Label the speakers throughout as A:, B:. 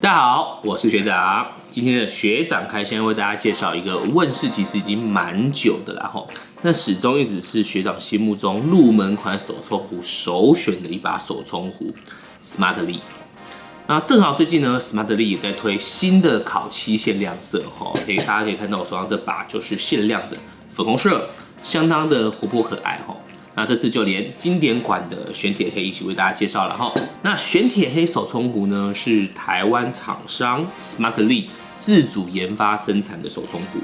A: 大家好，我是学长。今天的学长开箱为大家介绍一个问世其实已经蛮久的啦吼，但始终一直是学长心目中入门款手冲壶首选的一把手冲壶 Smartly。那正好最近呢，Smartly 也在推新的烤漆限量色哈，可以大家可以看到我手上这把就是限量的粉红色，相当的活泼可爱哈。那这次就连经典款的玄铁黑一起为大家介绍了哈。那玄铁黑手冲壶呢，是台湾厂商 Smartly 自主研发生产的手冲壶。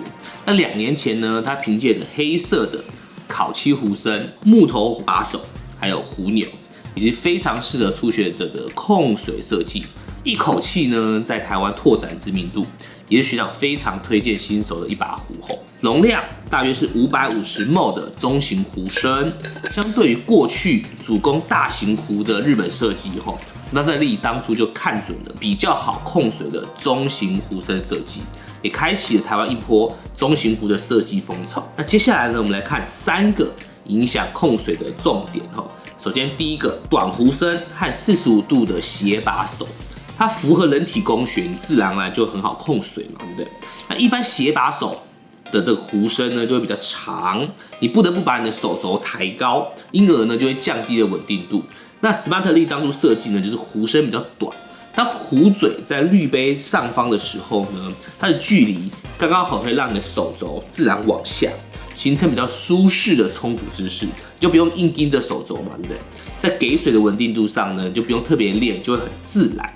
A: 那两年前呢，它凭借着黑色的烤漆壶身、木头把手，还有壶钮，以及非常适合初学者的控水设计，一口气呢在台湾拓展知名度。也是学长非常推荐新手的一把壶吼，容量大约是五百五十 ml 的中型壶身，相对于过去主攻大型壶的日本设计吼，Smartly 当初就看准了比较好控水的中型壶身设计，也开启了台湾一波中型壶的设计风潮。那接下来呢，我们来看三个影响控水的重点吼，首先第一个短壶身和四十五度的斜把手。它符合人体工学，你自然而然就很好控水嘛，对不对？那一般斜把手的这个壶身呢，就会比较长，你不得不把你的手肘抬高，因而呢就会降低了稳定度。那 Smart 历当初设计呢，就是壶身比较短，当壶嘴在滤杯上方的时候呢，它的距离刚刚好，可以让你的手肘自然往下，形成比较舒适的冲煮姿势，就不用硬盯着手肘嘛，对不对？在给水的稳定度上呢，就不用特别练，就会很自然。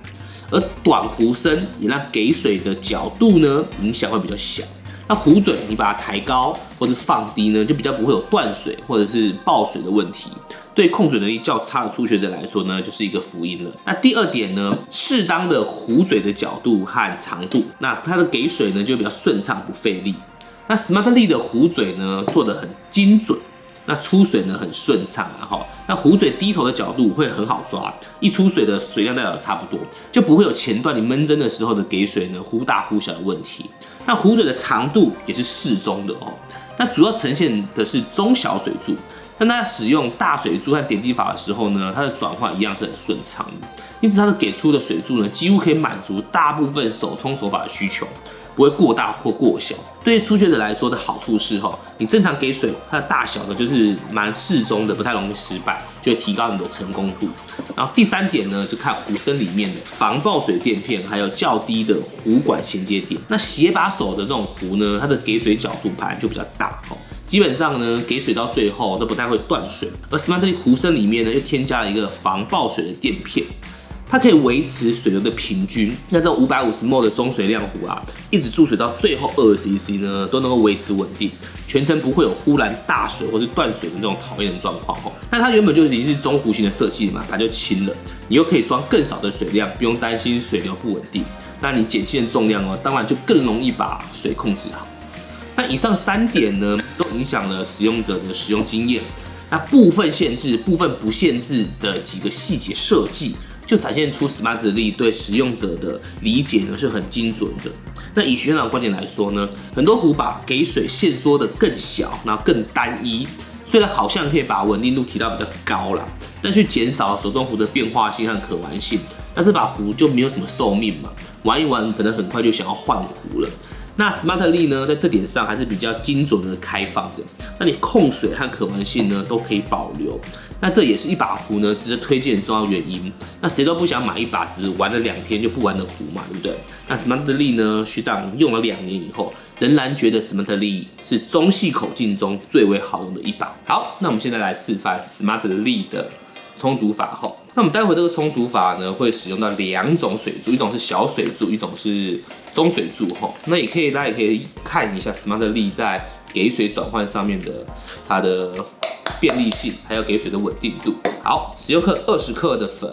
A: 而短壶身也让给水的角度呢影响会比较小。那壶嘴你把它抬高或者放低呢，就比较不会有断水或者是爆水的问题。对控水能力较差的初学者来说呢，就是一个福音了。那第二点呢，适当的壶嘴的角度和长度，那它的给水呢就比较顺畅不费力。那 Smartly 的壶嘴呢做的很精准。那出水呢很顺畅，然后那壶嘴低头的角度会很好抓，一出水的水量大概差不多，就不会有前段你闷蒸的时候的给水呢忽大忽小的问题。那壶嘴的长度也是适中的哦，那主要呈现的是中小水柱，但它使用大水柱和点滴法的时候呢，它的转换一样是很顺畅的，因此它的给出的水柱呢几乎可以满足大部分手冲手法的需求。不会过大或过小。对于初学者来说的好处是，哈，你正常给水，它的大小呢就是蛮适中的，不太容易失败，就会提高你的成功度。然后第三点呢，就看壶身里面的防爆水垫片，还有较低的壶管衔接点。那斜把手的这种壶呢，它的给水角度盘就比较大，哈，基本上呢给水到最后都不太会断水。而 Smartly 壶身里面呢，又添加了一个防爆水的垫片。它可以维持水流的平均，那这五百五十 ml 的中水量壶啊，一直注水到最后二十 cc 呢，都能够维持稳定，全程不会有忽然大水或是断水的这种讨厌的状况吼。那它原本就已经是中弧形的设计嘛，它就轻了，你又可以装更少的水量，不用担心水流不稳定。那你减轻的重量哦，当然就更容易把水控制好。那以上三点呢，都影响了使用者的使用经验。那部分限制、部分不限制的几个细节设计。就展现出 Smartly 对使用者的理解呢是很精准的。那以学长观点来说呢，很多壶把给水线缩的更小，然后更单一，虽然好像可以把稳定度提到比较高啦，但却减少了手中壶的变化性和可玩性。那这把壶就没有什么寿命嘛，玩一玩可能很快就想要换壶了。那 Smartly 呢，在这点上还是比较精准的开放的，那你控水和可玩性呢都可以保留。那这也是一把壶呢值得推荐的重要原因。那谁都不想买一把只玩了两天就不玩的壶嘛，对不对？那 Smartly 呢，学长用了两年以后，仍然觉得 Smartly 是中细口径中最为好用的一把。好，那我们现在来示范 Smartly 的。冲煮法后，那我们待会这个冲煮法呢，会使用到两种水柱，一种是小水柱，一种是中水柱哈。那也可以，大家也可以看一下 Smartly 在给水转换上面的它的便利性，还有给水的稳定度。好，十六克二十克的粉，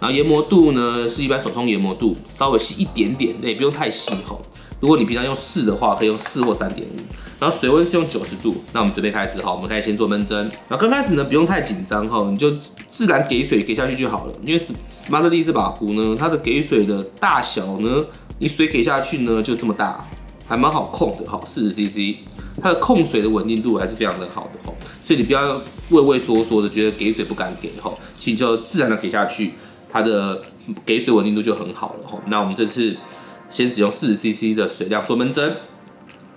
A: 然后研磨度呢是一般手冲研磨度，稍微细一点点，那也不用太细哈。如果你平常用四的话，可以用四或三点五。然后水温是用九十度。那我们准备开始哈，我们可以先做闷蒸。然后刚开始呢，不用太紧张哈，你就自然给水给下去就好了。因为 Smartly 这把壶呢，它的给水的大小呢，你水给下去呢就这么大，还蛮好控的哈，四十 CC，它的控水的稳定度还是非常的好的哈。所以你不要畏畏缩缩的，觉得给水不敢给哈，请就自然的给下去，它的给水稳定度就很好了吼。那我们这次先使用四十 CC 的水量做闷蒸，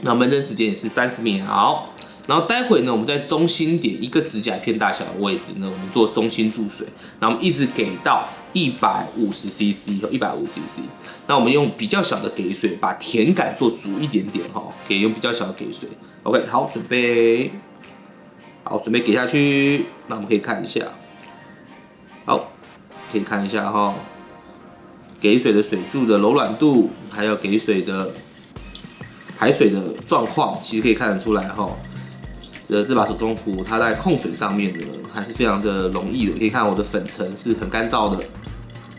A: 那闷蒸时间也是三十秒。然后待会呢，我们在中心点一个指甲片大小的位置呢，我们做中心注水，然后我们一直给到一百五十 CC 和一百五十 CC。那我们用比较小的给水，把甜感做足一点点哈，可以用比较小的给水。OK，好，准备，好，准备给下去。那我们可以看一下，好，可以看一下哈，给水的水柱的柔软度，还有给水的排水的状况，其实可以看得出来哈。这这把手中壶，它在控水上面呢，还是非常的容易的。可以看我的粉层是很干燥的。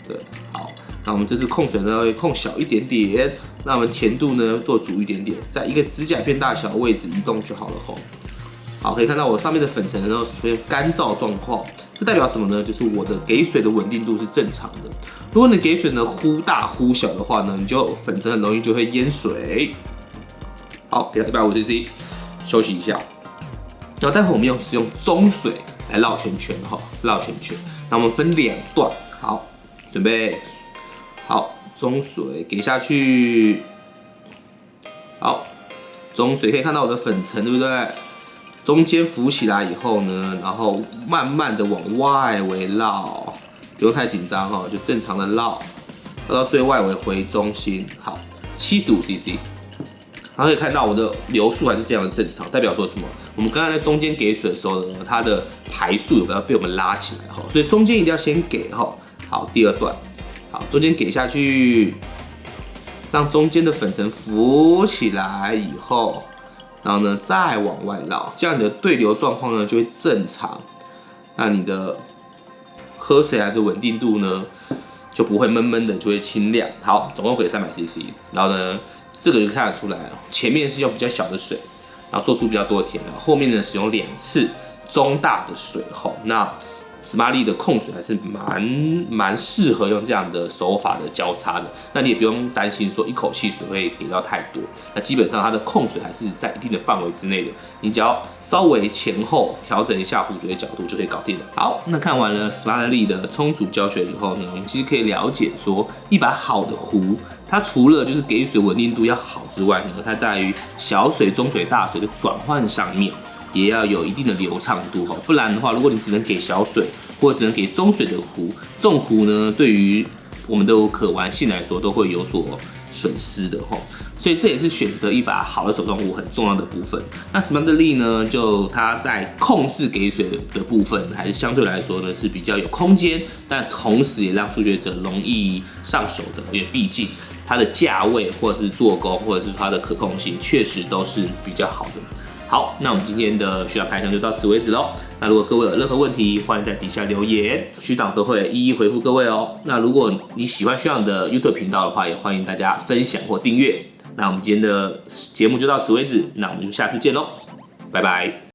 A: 对，好，那我们这次控水呢会控小一点点，那我们甜度呢做足一点点，在一个指甲片大小的位置移动就好了吼。好，可以看到我上面的粉层呢出现干燥状况，这代表什么呢？就是我的给水的稳定度是正常的。如果你给水呢忽大忽小的话呢，你就粉层很容易就会淹水。好，给它一百五十 cc，休息一下。然后待会我们用使用中水来绕圈圈哈，绕圈圈。那我们分两段，好，准备，好，中水给下去，好，中水可以看到我的粉尘对不对？中间浮起来以后呢，然后慢慢的往外围绕，不用太紧张哈，就正常的绕，绕到最外围回中心，好，七十五 CC。然后可以看到我的流速还是非常的正常，代表说什么？我们刚刚在中间给水的时候呢，它的排速有没有被我们拉起来哈？所以中间一定要先给哈。好，第二段，好，中间给下去，让中间的粉尘浮起来以后，然后呢再往外绕，这样你的对流状况呢就会正常，那你的喝水来的稳定度呢就不会闷闷的，就会清亮。好，总共给三百 CC，然后呢。这个就看得出来，前面是用比较小的水，然后做出比较多的甜，后面呢使用两次中大的水后，那。斯玛利的控水还是蛮蛮适合用这样的手法的交叉的，那你也不用担心说一口气水会给到太多，那基本上它的控水还是在一定的范围之内的，你只要稍微前后调整一下壶嘴的角度就可以搞定了。好，那看完了斯玛利的充足教学以后呢，我们其实可以了解说，一把好的壶，它除了就是给水稳定度要好之外呢，它在于小水、中水、大水的转换上面。也要有一定的流畅度哈，不然的话，如果你只能给小水或者只能给中水的壶，这种壶呢，对于我们的可玩性来说都会有所损失的哈。所以这也是选择一把好的手中壶很重要的部分。那 s m a r t l y 呢，就它在控制给水的部分，还是相对来说呢是比较有空间，但同时也让初学者容易上手的，因为毕竟它的价位或者是做工或者是它的可控性确实都是比较好的。好，那我们今天的学长开箱就到此为止喽。那如果各位有任何问题，欢迎在底下留言，学长都会一一回复各位哦。那如果你喜欢学长的 YouTube 频道的话，也欢迎大家分享或订阅。那我们今天的节目就到此为止，那我们就下次见喽，拜拜。